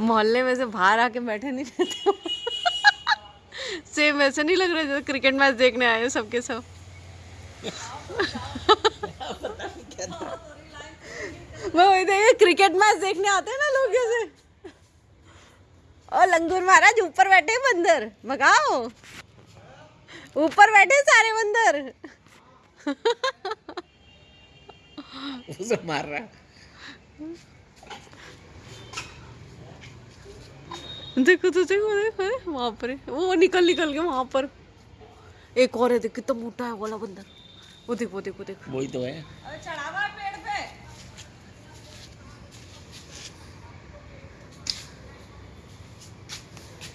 मोहल्ले में से बाहर आके बैठे नहीं रहते सेम ऐसे नहीं लग रहा जैसे क्रिकेट मैच देखने आए हो सबके सब। मैं वही देखे क्रिकेट मैच देखने आते हैं ना लोग जैसे। और लंगूर महाराज ऊपर बैठे बंदर, भगाओ। ऊपर बैठे सारे बंदर। उसे मार रहा देखो तो देखो देखो वहाँ पर वो निकल निकल के वहाँ पर। एक और है देख कितना मोटा है वाला बंदर। वो देखो वो देखो देखो। वही तो है।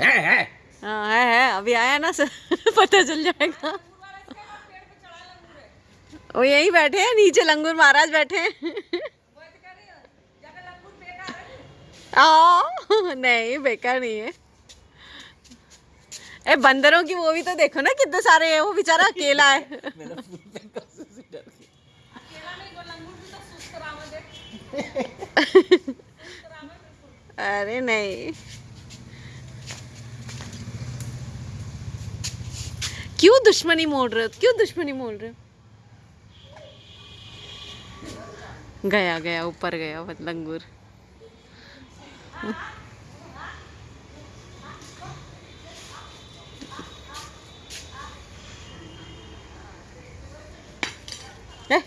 है है हाँ। है है अभी आया ना सर पता चल जाएगा। वो यहीं बैठे हैं नीचे लंगूर महाराज बैठे हैं। आ, नहीं बेकार नहीं है। ए बंदरों की वो भी तो देखो ना कितने सारे हैं वो बेचारा अकेला है। अरे नहीं। क्यों दुश्मनी मोड़ रहे हो? क्यों दुश्मनी मोड़ रहे हो? गया गया ऊपर गया वो लंगूर। ए,